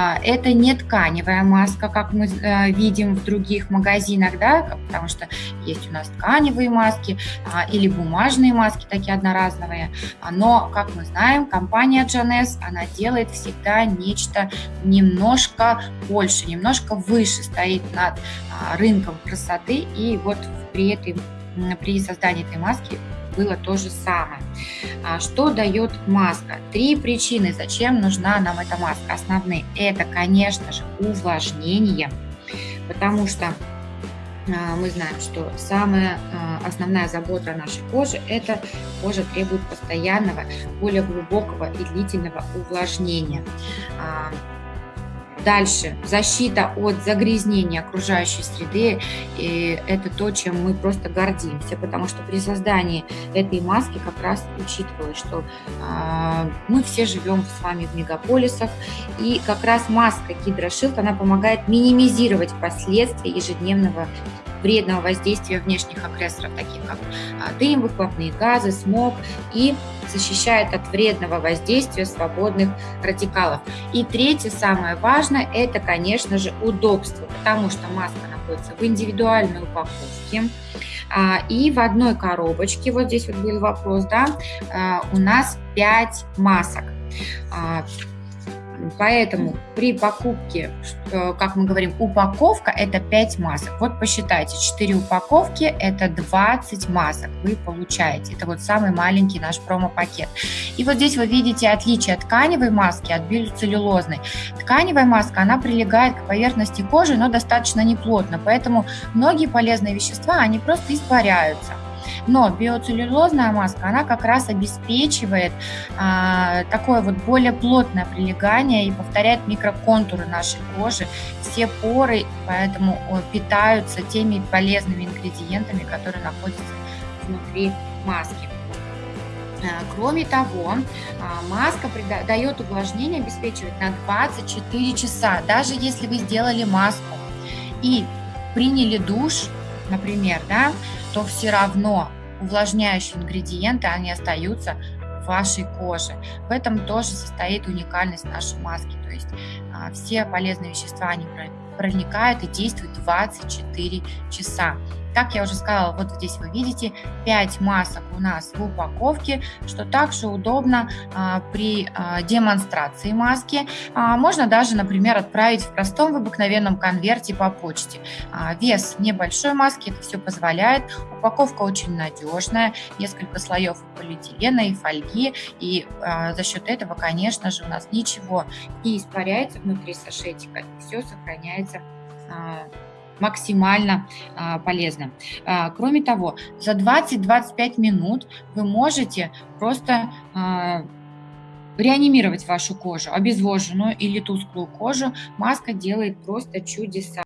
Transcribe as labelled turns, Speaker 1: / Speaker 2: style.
Speaker 1: А, это не тканевая маска, как мы э, видим в других магазинах, да, потому что есть у нас тканевые маски а, или бумажные маски, такие одноразовые. Но, как мы знаем, компания Janess, она делает всегда нечто немножко больше, немножко выше, стоит над а, рынком красоты. И вот при, этой, при создании этой маски было то же самое. А что дает маска? Три причины, зачем нужна нам эта маска. Основные – это, конечно же, увлажнение, потому что а, мы знаем, что самая а, основная забота нашей кожи – это кожа требует постоянного, более глубокого и длительного увлажнения. Дальше, защита от загрязнения окружающей среды, и это то, чем мы просто гордимся, потому что при создании этой маски как раз учитывалось, что э, мы все живем с вами в мегаполисах, и как раз маска Гидрошилд, она помогает минимизировать последствия ежедневного вредного воздействия внешних агрессоров, таких как а, дым, выхлопные газы, смог, и защищает от вредного воздействия свободных радикалов. И третье, самое важное, это, конечно же, удобство, потому что маска находится в индивидуальной упаковке, а, и в одной коробочке, вот здесь вот был вопрос, да, а, у нас 5 масок. Поэтому при покупке, как мы говорим, упаковка – это 5 масок. Вот посчитайте, 4 упаковки – это 20 масок вы получаете. Это вот самый маленький наш промо-пакет. И вот здесь вы видите отличие тканевой маски от биоцеллюлозной. Тканевая маска, она прилегает к поверхности кожи, но достаточно неплотно, поэтому многие полезные вещества, они просто испаряются. Но биоцеллюлозная маска, она как раз обеспечивает а, такое вот более плотное прилегание и повторяет микроконтуры нашей кожи. Все поры поэтому питаются теми полезными ингредиентами, которые находятся внутри маски. А, кроме того, а, маска дает увлажнение, обеспечивает на 24 часа. Даже если вы сделали маску и приняли душ, например, да, то все равно увлажняющие ингредиенты, они остаются в вашей коже. В этом тоже состоит уникальность нашей маски. То есть а, все полезные вещества, они проникают и действуют 24 часа. Как я уже сказала, вот здесь вы видите 5 масок у нас в упаковке, что также удобно а, при а, демонстрации маски. А, можно даже, например, отправить в простом в обыкновенном конверте по почте. А, вес небольшой маски это все позволяет. Упаковка очень надежная, несколько слоев полиэтилена и фольги, и а, за счет этого, конечно же, у нас ничего не испаряется внутри сашетика, все сохраняется а, максимально а, полезно. А, кроме того, за 20-25 минут вы можете просто а, реанимировать вашу кожу, обезвоженную или тусклую кожу. Маска делает просто чудеса.